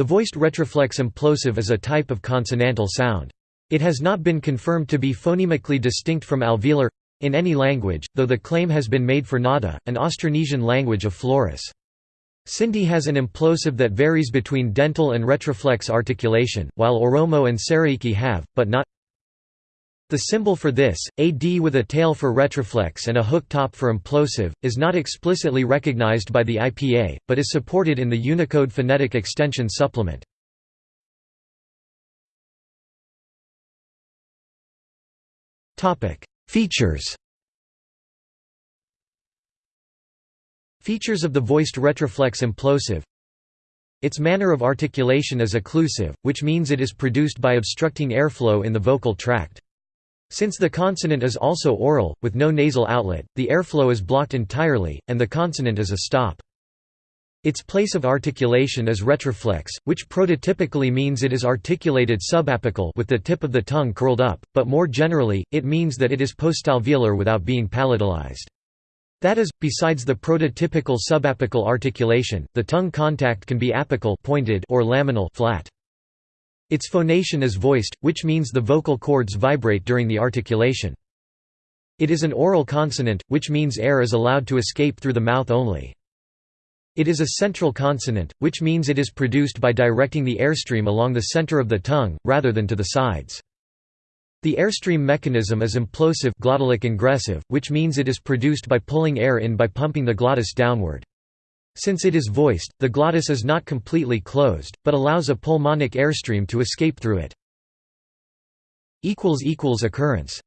The voiced retroflex implosive is a type of consonantal sound. It has not been confirmed to be phonemically distinct from alveolar in any language, though the claim has been made for Ngad'a, an Austronesian language of Flores. Sindhi has an implosive that varies between dental and retroflex articulation, while Oromo and Saraiki have, but not the symbol for this, a D with a tail for retroflex and a hook top for implosive, is not explicitly recognized by the IPA, but is supported in the Unicode Phonetic Extension Supplement. Features Features of the voiced retroflex implosive Its manner of articulation is occlusive, which means it is produced by obstructing airflow in the vocal tract. Since the consonant is also oral, with no nasal outlet, the airflow is blocked entirely, and the consonant is a stop. Its place of articulation is retroflex, which prototypically means it is articulated subapical with the tip of the tongue curled up, but more generally, it means that it is postalveolar without being palatalized. That is, besides the prototypical subapical articulation, the tongue contact can be apical pointed or laminal flat. Its phonation is voiced, which means the vocal cords vibrate during the articulation. It is an oral consonant, which means air is allowed to escape through the mouth only. It is a central consonant, which means it is produced by directing the airstream along the center of the tongue, rather than to the sides. The airstream mechanism is implosive glottalic ingressive, which means it is produced by pulling air in by pumping the glottis downward. Since it is voiced, the glottis is not completely closed, but allows a pulmonic airstream to escape through it. Occurrence